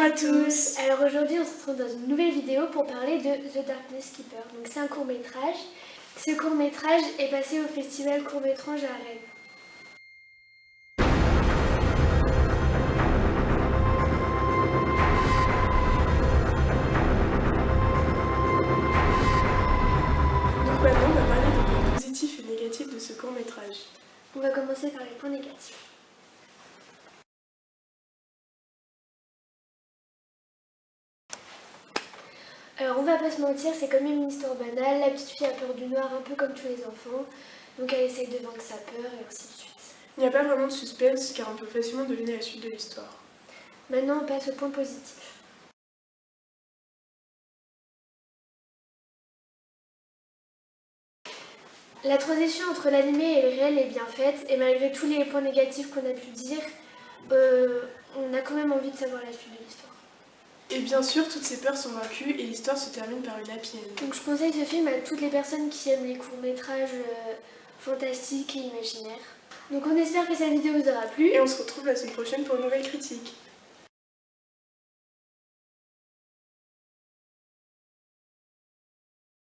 Bonjour à tous Alors aujourd'hui on se retrouve dans une nouvelle vidéo pour parler de The Darkness Keeper. Donc c'est un court métrage. Ce court métrage est passé au festival court métrage à Rennes. Donc maintenant on va parler des points positifs et négatifs de ce court métrage. On va commencer par les points négatifs. Alors on va pas se mentir, c'est quand même une histoire banale. La petite fille a peur du noir un peu comme tous les enfants. Donc elle essaye de vaincre sa peur et ainsi de suite. Il n'y a pas vraiment de suspense car on peut facilement deviner la suite de l'histoire. Maintenant on passe au point positif. La transition entre l'animé et le réel est bien faite et malgré tous les points négatifs qu'on a pu dire, euh, on a quand même envie de savoir la suite de l'histoire. Et bien sûr, toutes ces peurs sont vaincues et l'histoire se termine par une happy end. Donc je conseille ce film à toutes les personnes qui aiment les courts-métrages euh, fantastiques et imaginaires. Donc on espère que cette vidéo vous aura plu. Et on se retrouve la semaine prochaine pour une nouvelle critique.